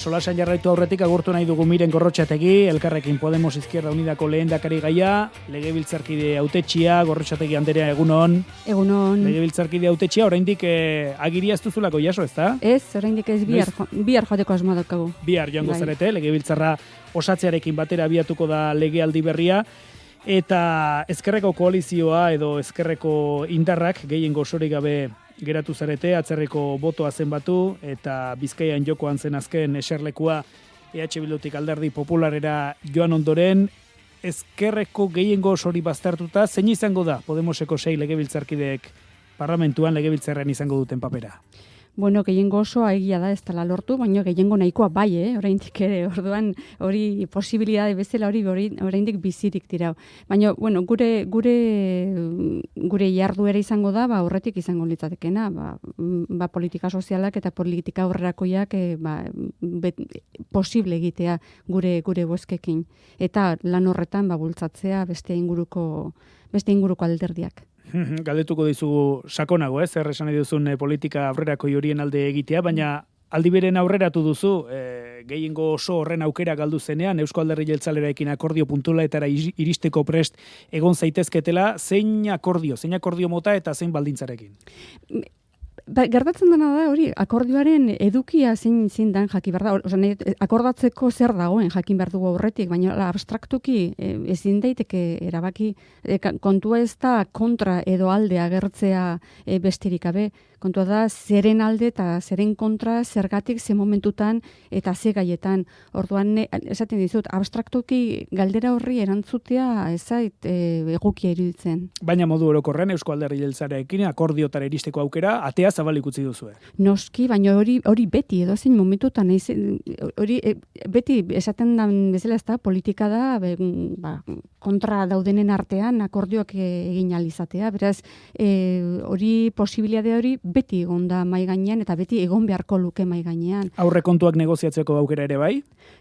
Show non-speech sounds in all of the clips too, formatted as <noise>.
Solasan jarraitu aurretik agurtu nahi dugu miren gorrotxategi, elkarrekin Podemos Izquierda Unidako lehen dakari gaia, legebiltzarkide autetxia, gorrotxategi anderea egunon. Egunon. Legebiltzarkide autetxia, oraindik eh, agiria ez duzulako jaso, ez da? Ez, oraindik ez bihar, jo, bihar joateko asmoa daukagu. Bihar joango Bai. zarete, legebiltzarra osatzearekin batera abiatuko da legealdi berria, eta ezkerreko koalizioa edo ezkerreko indarrak gehiengo osorik gabe geratu zarete, atzerreko botoa zenbatu, eta bizkaian jokoan zen azken eserlekua EH Bildutik alderdi popularera joan ondoren, ezkerreko gehiengo osori baztertuta, zein izango da Podemoseko sei legebiltzarkideek parlamentuan legebiltzarrean izango duten papera? Bueno, gehiengo osoa egia da ez dela lortu, baina gehiengo nahikoa bai, eh? oraindik ere, <laughs> orduan hori posibilitate bezala hori oraindik bizirik dirau. Baina, bueno, gure gure gure jarduera izango da, ba horretik izango litzatekena, ba, ba politika sozialak eta politika aurrerakoiak eh, ba, bet, posible egitea gure gure bozkekin eta lan horretan ba bultzatzea beste inguruko beste inguruko alderdiak. Galdetuko dizugu sakonago, ez? Zer esan duzun eh, politika aurrerako horien alde egitea, baina aldi beren aurreratu duzu, eh, gehiengo oso horren aukera galdu zenean, Eusko Alderri Jeltzaleraekin akordio puntulaetara iri- iristeko prest egon zaitezketela, zein akordio, zein akordio mota eta zein baldintzarekin? Ba, gertatzen dena da hori akordioaren edukia zein zein dan jakin behar da. Dut, akordatzeko zer dagoen jakin behar dugu aurretik, baina abstraktuki e, ezin daiteke erabaki e, kontua ez da kontra edo alde agertzea e, besterik gabe. Kontua da zeren alde eta zeren kontra zergatik ze momentutan eta ze gaietan. Orduan esaten dizut abstraktuki galdera horri erantzutea ez zait e, egokia iruditzen. Baina modu orokorren Eusko Alderri Jeltzalearekin akordiotara iristeko aukera, atea zabalik utzi duzue. Noski, baina hori hori beti edo zein momentutan hori e, beti esaten da bezala ez da politika da be, ba, kontra daudenen artean akordioak e, egin ahal izatea. Beraz, e, hori posibilitate hori beti egon da mai gainean eta beti egon beharko luke mai gainean. Aurrekontuak negoziatzeko aukera ere bai?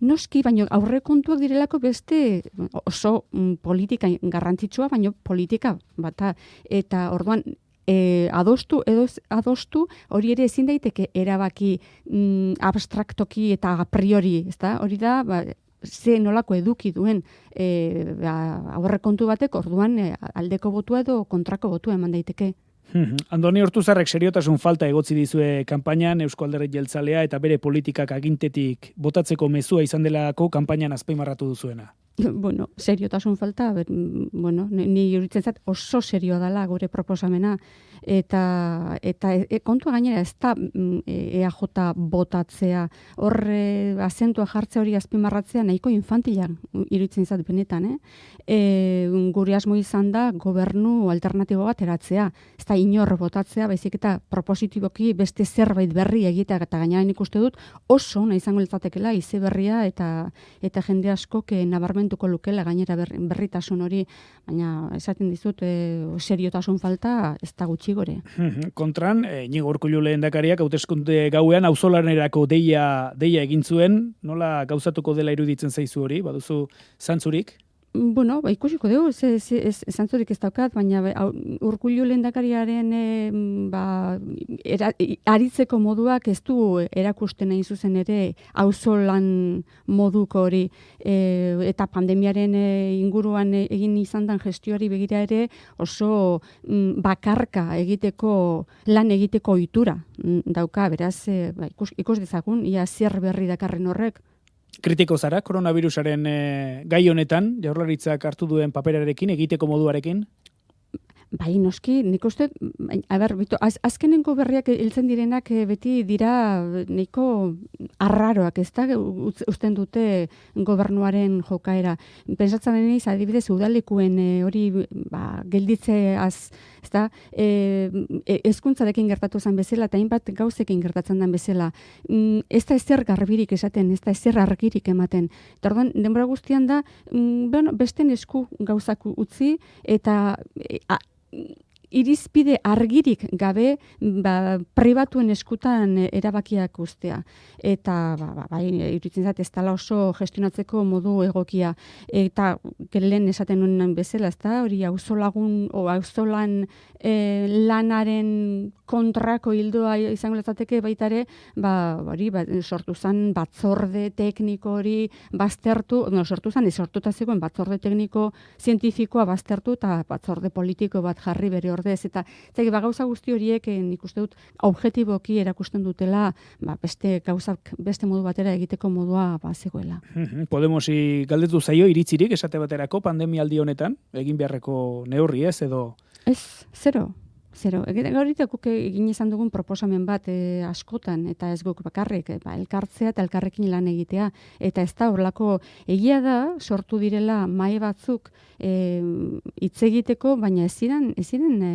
Noski, baina aurrekontuak direlako beste oso mm, politika garrantzitsua, baina politika bata eta orduan e, adostu edo adostu hori ere ezin daiteke erabaki mm, abstraktoki eta a priori, ezta? Hori da, ba, ze nolako eduki duen e, ba, aurrekontu batek orduan e, aldeko botua edo kontrako botua eman daiteke. Mhm. Andoni Hortuzarrek seriotasun falta egotzi dizue kanpainan Eusko Alderri Jeltzalea eta bere politikak agintetik botatzeko mezua izan delako kanpainan azpimarratu duzuena. <laughs> bueno, seriotasun falta, ber, mm, bueno, ni, iruditzen zat oso serioa dela gure proposamena. Eta eta e, e, kontua gainera ez da mm, e, EAJ botatzea, hor azentua jartzea hori azpimarratzea nahiko infantila iruditzen zat benetan, eh? E, gure asmo izan da gobernu alternatibo bat eratzea, ez da inor botatzea, baizik eta propositiboki beste zerbait berri egitea eta gainera nik uste dut oso ona izango litzatekeela ize berria eta eta jende askok eh, nabarmentuko lukela gainera berri, berritasun hori, baina esaten dizut e, seriotasun falta ez da gutxi gore. Kontran, e, Inigo Urkullu lehendakariak hauteskunde gauean auzolanerako deia, deia egin zuen, nola gauzatuko dela iruditzen zaizu hori, baduzu zantzurik? Bueno, ba, ikusiko dugu, ze, ze, ez, zantzurik ez daukat, baina hau, urkullu lehendakariaren e, ba, era, aritzeko moduak ez du erakusten hain zuzen ere auzolan moduko hori e, eta pandemiaren e, inguruan egin izan dan gestioari begira ere oso mm, bakarka egiteko lan egiteko ohitura mm, dauka, beraz e, ba, ikus, ikus dezagun, ia zer berri dakarren horrek. Kritiko zara, koronavirusaren e, gai honetan, jaurlaritzak hartu duen paperarekin, egiteko moduarekin? Bai, noski, nik uste, bai, a ber, bito, az, azkenengo berriak hiltzen direnak eh, beti dira nahiko arraroak, ez da, uzten dute gobernuaren jokaera. Pentsatzen deniz, adibidez, udalekuen eh, hori ba, gelditze az, ez da, e, e, ezkuntzarekin gertatu zen bezala, eta hainbat gauzekin gertatzen den bezala. Mm, ez da ezer garbirik esaten, ez da ezer argirik ematen. Eta orduan, denbora guztian da, mm, bueno, besten esku gauzak utzi, eta e, a, irizpide argirik gabe ba, pribatuen eskutan erabakiak ustea. Eta ba, ba, bai, iruditzen zait, ez dala oso gestionatzeko modu egokia. Eta lehen esaten nuen bezala, ez da, hori auzolagun, o auzolan e, lanaren kontrako hildoa izango letzateke baitare, ba, hori, ba, sortu zen batzorde tekniko hori baztertu, no, sortu zen, sortuta zegoen batzorde tekniko zientifikoa baztertu eta batzorde politiko bat jarri bere ordez. Eta zegi, ba, gauza guzti horiek eh, nik uste dut objetiboki erakusten dutela ba, beste gauzak beste modu batera egiteko modua ba, zegoela. Podemosi galdetu zaio iritzirik esate baterako pandemialdi honetan, egin beharreko neurri ez edo? Ez, zero. Zero, egite guk egin izan dugun proposamen bat e, askotan, eta ez guk bakarrik, e, ba, elkartzea eta elkarrekin lan egitea. Eta ez da, horlako egia da, sortu direla mai batzuk hitz e, egiteko, baina ez ziren, ez ziren e,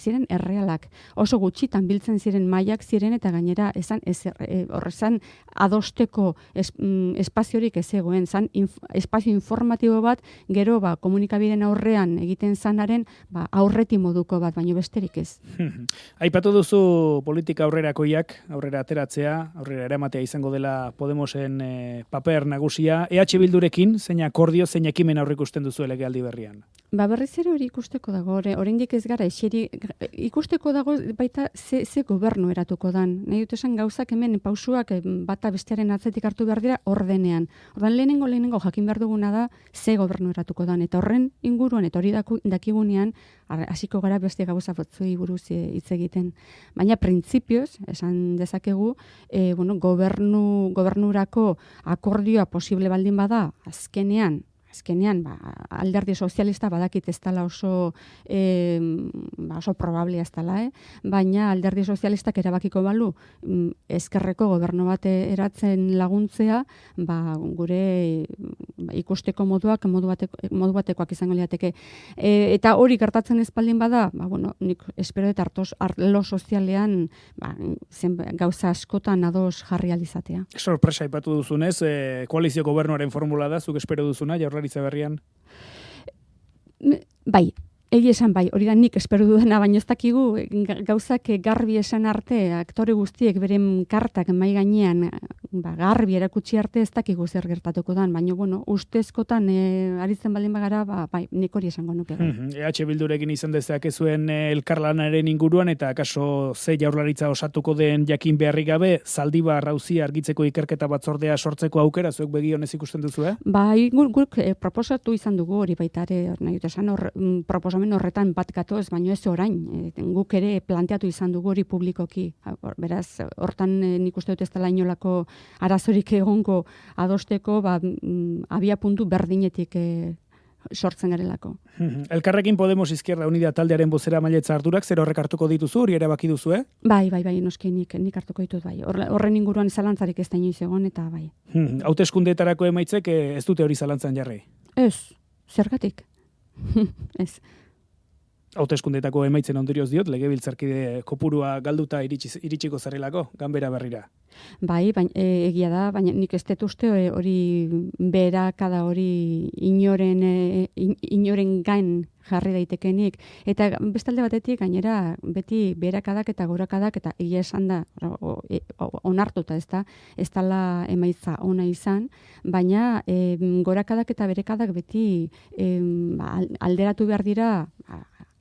ziren errealak. Oso gutxitan biltzen ziren mailak ziren eta gainera esan ez e, horrezan adosteko es, mm, espaziorik ez egoen, zan espazio informatibo bat gero ba komunikabideen aurrean egiten zanaren ba aurreti moduko bat, baino besterik ez. <laughs> Aipatu duzu politika aurrerakoiak, aurrera ateratzea, aurrera eramatea izango dela Podemosen e, paper nagusia. EH Bildurekin zein akordio zein ekimen aurrikusten duzu legealdi berrian? Ba berriz ere hori ikusteko dago, oraindik ez gara eseri ikusteko dago baita ze, ze gobernu eratuko dan. Nahi dut esan gauzak hemen pausuak bata bestearen atzetik hartu behar dira ordenean. Ordan lehenengo lehenengo jakin behar duguna da ze gobernu eratuko dan. Eta horren inguruan, eta hori dakigunean, hasiko gara beste gauza batzui buruz e, hitz egiten. Baina printzipioz, esan dezakegu, e, bueno, gobernu, gobernurako akordioa posible baldin bada, azkenean, azkenean ba, alderdi sozialista badakit ez dela oso, e, ba, oso probable ez dela, eh? baina alderdi sozialistak erabakiko balu mm, ezkerreko gobernu bate eratzen laguntzea, ba, gure ba, ikusteko moduak modu, bateko, modu batekoak izango liateke. E, eta hori gertatzen espaldin bada, ba, bueno, nik espero eta hartos arlo sozialean ba, zen, gauza askotan ados jarri alizatea. Sorpresa ipatu duzunez, e, koalizio gobernuaren formula da, zuk espero duzuna, jaurla jaurlaritza berrian? Bai, Egi esan bai, hori da nik esperu dudana, baina ez dakigu gauzak garbi esan arte, aktore guztiek beren kartak mai gainean, ba, garbi erakutsi arte ez dakigu zer gertatuko dan, baina bueno, ustezkotan e, aritzen baldin bagara, ba, bai, nik hori esango nuke. Mm -hmm. EH Bildurekin izan dezak ezuen e, elkarlanaren inguruan, eta kaso ze jaurlaritza osatuko den jakin beharri gabe, zaldi rauzi argitzeko ikerketa batzordea sortzeko aukera, zuek begi honez ikusten duzu, eh? Bai, guk, e, proposatu izan dugu hori baitare, nahi dut esan, hor, mm, proposamen horretan bat gatoz, baino ez orain, e, guk ere planteatu izan dugu hori publikoki. Beraz, hortan e, nik uste dut ez dela inolako arazorik egongo adosteko, ba, mm, abia puntu berdinetik e, sortzen garelako. Elkarrekin Podemos Izquierda Unida taldearen bozera mailetza harturak, zer horrek hartuko dituzu, hori erabaki duzu, eh? Bai, bai, bai, noski nik, nik hartuko ditut, bai. Horren inguruan zalantzarik ez da inoiz egon, eta bai. Haute eskundeetarako emaitzek ez dute hori zalantzan jarri? Ez, zergatik. <laughs> ez hauteskundetako emaitzen ondorioz diot, legebiltzarkide kopurua galduta iritsi, iritsiko zarelako, ganbera berrira. Bai, bain, e, egia da, baina nik ez uste e, hori bera kada hori inoren, e, inoren gain jarri daitekenik. Eta bestalde batetik, gainera, beti berakadak eta gorakadak, eta egia esan da, e, onartuta ez da, ez dala emaitza ona izan, baina e, gorakadak eta berekadak beti e, alderatu behar dira,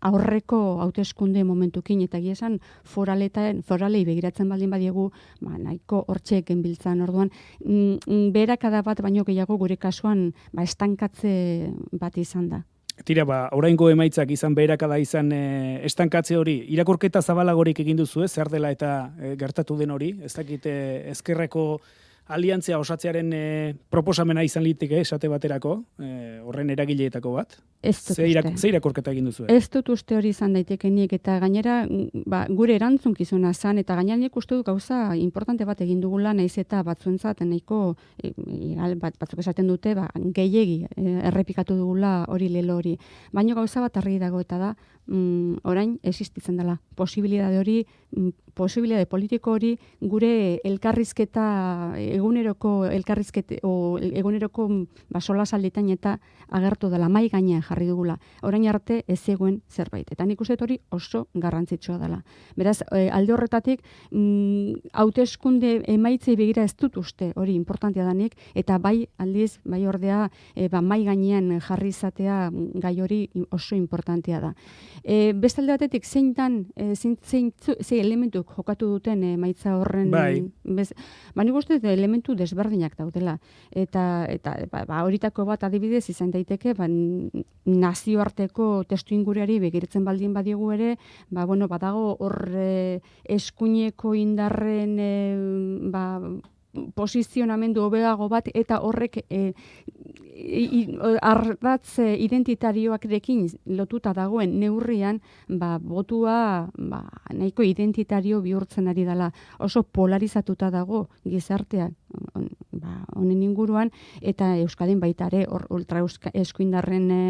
aurreko hauteskunde momentukin eta giesan foraletan foralei begiratzen baldin badiegu ba nahiko hortxe genbiltzan orduan. Mm, mm, berakada bat baino gehiago gure kasuan ba estankatze bat izan da. Tira, ba, oraingo emaitzak izan beherakada izan e, estankatze hori, irakurketa zabalagorik egin duzu, ez, zer dela eta e, gertatu den hori, ez dakite ezkerreko aliantzia osatzearen e, proposamena izan litike esate baterako, e, horren eragileetako bat. Ez dut Ze, irak, ze irakorketa egin duzu? Ez dut uste hori izan daitekenik eta gainera ba, gure erantzunkizuna zan eta gainera nik uste du gauza importante bat egin dugula naiz eta batzuentzat nahiko e, bat, batzuk esaten dute ba, gehiegi e, errepikatu dugula hori lelo hori. Baina gauza bat argi dago eta da mm, orain existitzen dela. Posibilidade hori mm, posibilitate politiko hori gure elkarrizketa eguneroko elkarrizkete o eguneroko ba solasalditan eta agertu dela mai gainean jarri dugula. Orain arte ez zegoen zerbait. Eta nik uste hori oso garrantzitsua dela. Beraz, e, alde horretatik mm, hauteskunde emaitzei begira ez dut uste hori importantea danik eta bai aldiz bai ordea e, ba mai gainean jarri izatea gai hori oso importantea da. E, beste alde batetik zein dan e, zein, zein, zein elementuk jokatu duten emaitza horren bai. bez, ba nik uste elementu desberdinak daudela eta eta ba, ba horitako bat adibidez izan daiteke ba nazioarteko testu inguruari begiratzen baldin badiegu ere ba bueno badago hor eskuineko indarren e, ba posizionamendu hobeago bat eta horrek e, ardatz identitarioarekin lotuta dagoen neurrian ba botua ba nahiko identitario bihurtzen ari dela. Oso polarizatuta dago gizartea ba honen inguruan eta euskadin baita ere ultra eskuindarren e,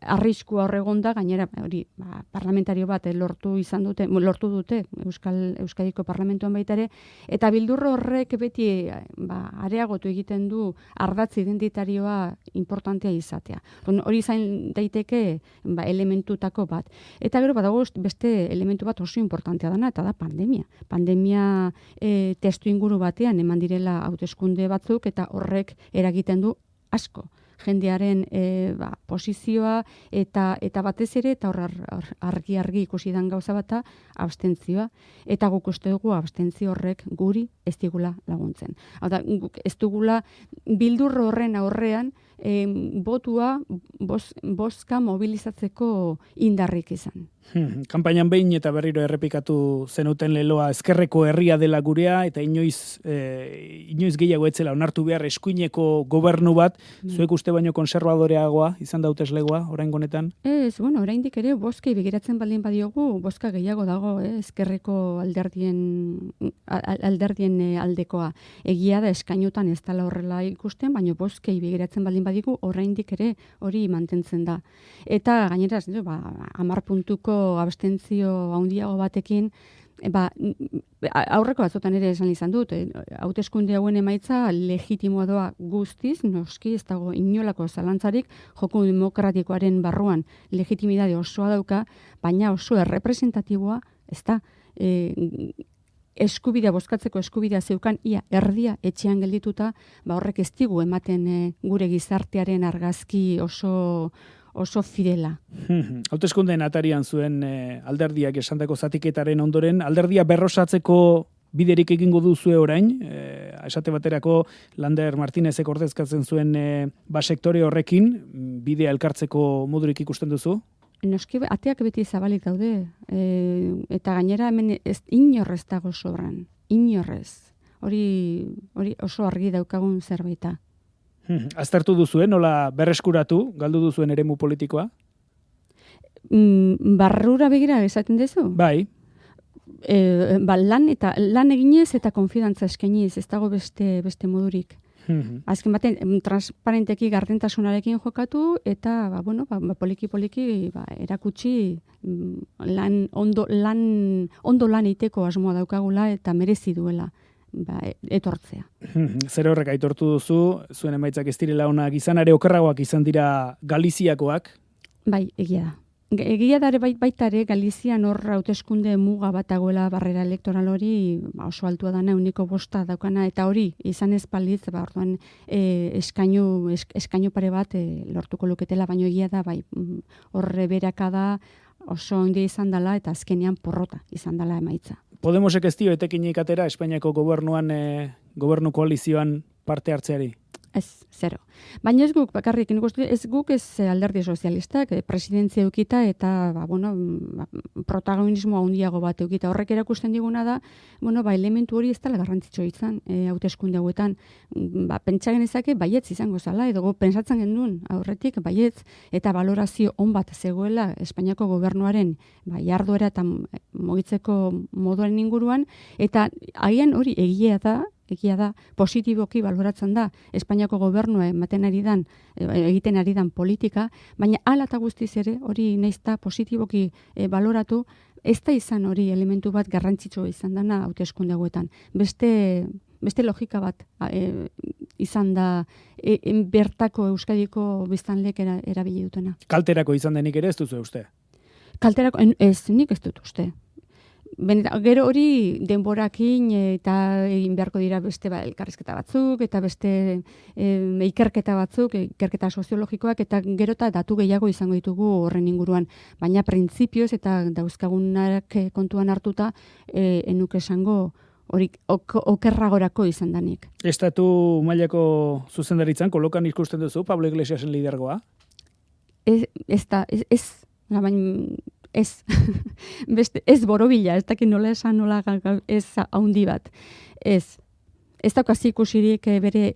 arriskua hor egonda gainera hori ba, parlamentario bat e, lortu izan dute lortu dute euskal euskadiko parlamentuan baita ere eta bildurro horrek beti ba, areagotu egiten du ardatz identitarioa importantea izatea. hori izan daiteke ba, elementutako bat. Eta gero badago beste elementu bat oso importantea dana, eta da pandemia. Pandemia e, testu inguru batean eman direla hauteskunde batzuk, eta horrek eragiten du asko jendearen e, ba, posizioa eta eta batez ere eta hor argi argi ikusi dan gauza bata abstentzioa eta guk uste dugu abstentzio horrek guri ez digula laguntzen. Hau da guk ez dugula bildurro horren aurrean e, botua bos, boska mobilizatzeko indarrik izan. Hmm, Kampainan behin eta berriro errepikatu zenuten leloa ezkerreko herria dela gurea eta inoiz, e, inoiz gehiago etzela onartu behar eskuineko gobernu bat, mm. zuek uste baino konservadoreagoa izan dautez legoa, orain gonetan? Ez, bueno, orain ere boskei begiratzen baldin badiogu, boska gehiago dago, eh, ezkerreko alderdien, alderdien eh, aldekoa. Egia da eskainutan ez dela horrela ikusten, baina boskei begiratzen baldin badigu oraindik ere hori mantentzen da. Eta gainera, ba, amar puntuko abstentzio handiago batekin, ba, aurreko batzotan ere esan izan dut, eh, hauteskunde hauen emaitza legitimoa doa guztiz, noski ez dago inolako zalantzarik, joko demokratikoaren barruan legitimidade osoa dauka, baina oso errepresentatiboa, ez da, e, eskubidea bozkatzeko eskubidea zeukan ia erdia etxean geldituta, ba horrek ez digu ematen e, gure gizartearen argazki oso oso fidela. <laughs> Hauteskundeen atarian zuen e, alderdiak esandako zatiketaren ondoren, alderdia berrosatzeko biderik egingo duzue orain, e, esate baterako Lander Martinezek ordezkatzen zuen e, ba sektore horrekin, bidea elkartzeko modurik ikusten duzu? noski ateak beti zabalik daude e, eta gainera hemen ez inorrez dago sobran inorrez hori hori oso argi daukagun zerbaita <laughs> aztertu duzu nola berreskuratu galdu duzuen eremu politikoa? Mm, barrura begira esaten duzu? Bai. E, ba, lan eta lan eginez eta konfidantza eskainiz ez dago beste beste modurik. -hmm. <laughs> Azken baten, transparenteki gardentasunarekin jokatu, eta, ba, bueno, ba, ba poliki poliki ba, erakutsi mm, lan, ondo, lan, ondo lan iteko asmoa daukagula eta merezi duela ba, etortzea. <laughs> Zer horrek aitortu duzu, zuen emaitzak ez direla onak izan, are okerragoak izan dira Galiziakoak? Bai, egia da. Egia dare bait baita ere Galizian hor hauteskunde muga bat dagoela barrera elektoral hori ba, oso altua dana uniko bosta daukana eta hori izan ez palitz ba orduan e, eskainu eskainu pare bat e, lortuko luketela baino egia da bai mm, horre beraka da oso ondia izan dela eta azkenean porrota izan dela emaitza. Podemosek ez dio etekinik atera Espainiako gobernuan e, gobernu koalizioan parte hartzeari? Ez, zero. Baina ez guk, bakarrik, ez guk ez eh, alderdi sozialistak, eh, presidentzia eukita eta, ba, bueno, ba, protagonismo handiago bat eukita. Horrek erakusten diguna da, bueno, ba, elementu hori ez dela garrantzitsu izan, e, hauteskunde hauetan. Ba, pentsa genezake, baietz izango zala, edo pentsatzen gendun, aurretik, baietz, eta valorazio on bat zegoela Espainiako gobernuaren, ba, jarduera eta mogitzeko moduaren inguruan, eta haien hori egia da, egia da, positiboki baloratzen da Espainiako gobernua ematen ari dan, e, egiten ari dan politika, baina hala eta guztiz ere hori naizta positiboki e, baloratu, ez da izan hori elementu bat garrantzitsua izan dana hauteskunde hauetan. Beste beste logika bat e, izan da e, bertako Euskadiko biztanlek era, erabili dutena. Kalterako izan denik ere ez duzu uste? Kalterako, ez, nik ez dut uste. Beneta, gero hori denborakin eta egin beharko dira beste ba, elkarrizketa batzuk eta beste e, ikerketa batzuk, ikerketa soziologikoak eta gero eta datu gehiago izango ditugu horren inguruan. Baina printzipioz eta dauzkagunak kontuan hartuta e, enuk esango hori okerragorako izan danik. Estatu mailako zuzendaritzan, kolokan ikusten duzu, Pablo Iglesiasen lidergoa? Ez, ez da, ez, ez, ez, <laughs> beste, ez borobila, ez dakit nola esan nola ez haundi bat. Ez, ez daukazi ikusirik eh, bere,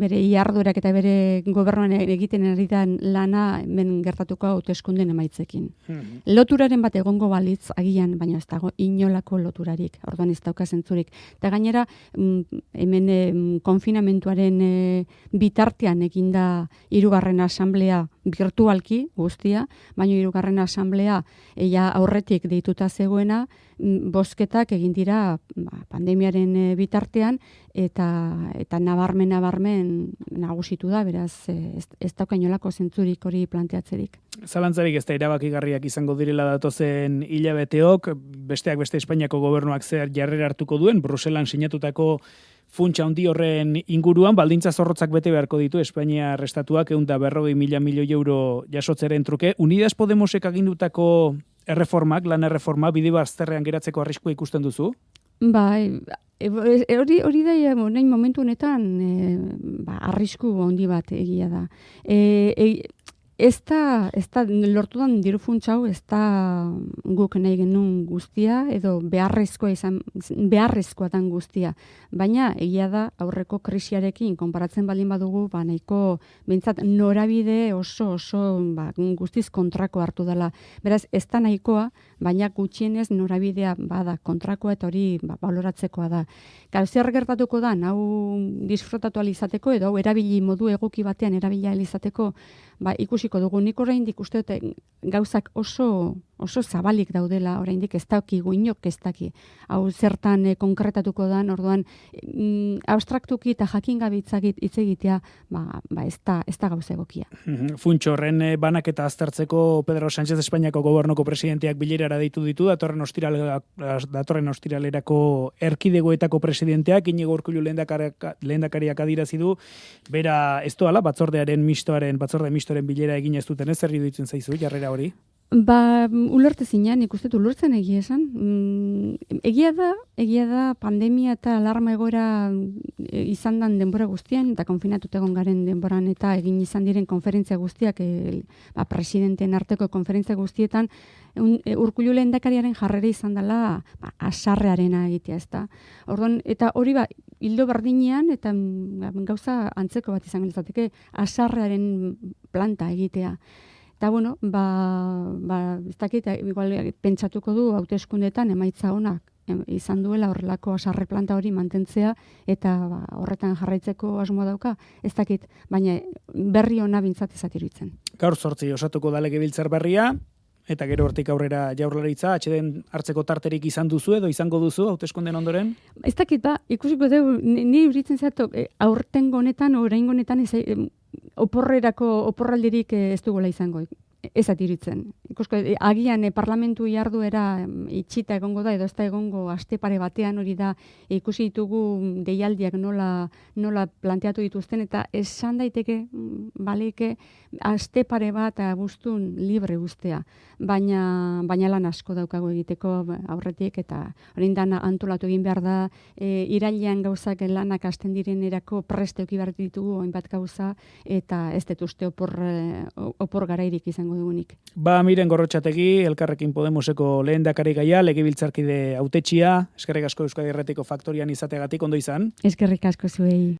bere iardurak eta bere gobernuan egiten ari lana hemen gertatuko hauteskunden emaitzekin. Hmm. Loturaren bat egongo balitz agian, baina ez dago inolako loturarik, orduan ez dauka zentzurik. Eta gainera, mm, hemen konfinamentuaren e, bitartean eginda hirugarren asamblea virtualki guztia, baina hirugarren asamblea eia aurretik deituta zegoena, mm, bosketak egin dira ba, pandemiaren e, bitartean eta eta nabarmen nabarmen nagusitu da, beraz ez, ez dauka inolako zentzurik hori planteatzerik. Zalantzarik ez da irabakigarriak izango direla datozen hilabeteok, besteak beste Espainiako gobernuak zer jarrera hartuko duen, Bruselan sinatutako funtsa handi horren inguruan, baldintza zorrotzak bete beharko ditu Espainia restatuak egun da berrogei mila milioi euro jasotzeren truke. Unidas Podemosek agindutako erreformak, lan erreforma, bide bazterrean geratzeko arriskua ikusten duzu? Bai, hori hori da nahi momentu honetan e, ba, arrisku handi bat egia da. E, e, Ez da, ez da, lortudan diru funtsau, ez da guk nahi genuen guztia, edo beharrezkoa izan, beharrezkoa dan guztia. Baina, egia da, aurreko krisiarekin, konparatzen baldin badugu, ba, nahiko, bintzat, norabide oso, oso, ba, guztiz kontrako hartu dela. Beraz, ez da nahikoa, baina gutxienez norabidea bada kontrakoa eta hori ba, baloratzekoa da. Gau, zer gertatuko da, hau disfrutatu alizateko, edo erabili modu egoki batean erabila alizateko, ba, ikusiko dugu nik oraindik uste dute gauzak oso oso zabalik daudela oraindik ez dakigu inok ez daki. Hau zertan e, konkretatuko dan, orduan mm, abstraktuki eta jakin gabitzakit hitz egitea, ba, ba ez da ez da gauza egokia. Mhm. Funtxo horren e, banaketa aztertzeko Pedro Sánchez Espainiako gobernuko presidenteak bilerara deitu ditu datorren ostiralera datorren ostiralerako erkidegoetako presidenteak Inigo Urkullu lehendakariak adirazi du bera ez doala batzordearen mistoaren batzorde misto ministroren bilera egin ez duten ez zer iruditzen zaizu jarrera hori? Ba, ulerte zinean, ikuste du, ulurtzen egia esan. Mm, egia da, egia da, pandemia eta alarma egoera e, izan dan denbora guztian, eta konfinatut egon garen denboran, eta egin izan diren konferentzia guztiak, e, ba, presidenten arteko konferentzia guztietan, un, e, urkullu lehen dakariaren jarrera izan dela, ba, asarrearena egitea, ez da. Orduan, eta hori ba, hildo berdinean, eta ba, gauza antzeko bat izan giltzateke, asarrearen planta egitea. Eta, bueno, ba, ba, ez dakit, igual, pentsatuko du hauteskundetan emaitza honak izan duela horrelako asarre planta hori mantentzea eta ba, horretan jarraitzeko asmoa dauka, ez dakit, baina berri ona bintzat ezatiritzen. Gaur sortzi osatuko dalege biltzar berria, eta gero hortik aurrera jaurlaritza, atxeden hartzeko tarterik izan duzu edo izango duzu hauteskunden ondoren? Ez dakit, ba, ikusiko dugu, ni uritzen zato, e, aurten honetan, orain honetan, ez, oporrerako oporraldirik eh, ez dugola izango ez atiritzen. Ikusko, eh, agian eh, parlamentu jarduera itxita egongo da, edo ez da egongo aste pare batean hori da ikusi ditugu deialdiak nola, nola planteatu dituzten, eta esan daiteke, mm, baleke, aste pare bat guztun libre guztea. Baina, baina lan asko daukago egiteko aurretik, eta hori dana antolatu egin behar da, e, irailean gauzak lanak asten diren erako preste behar ditugu, oinbat gauza, eta ez dut opor, opor garairik izango izango dugunik. Ba, miren gorrotxategi, elkarrekin Podemoseko lehen dakari gaia, legibiltzarkide autetxia, eskerrik asko Euskadi Erretiko Faktorian izategatik, ondo izan? Eskerrik asko zuei.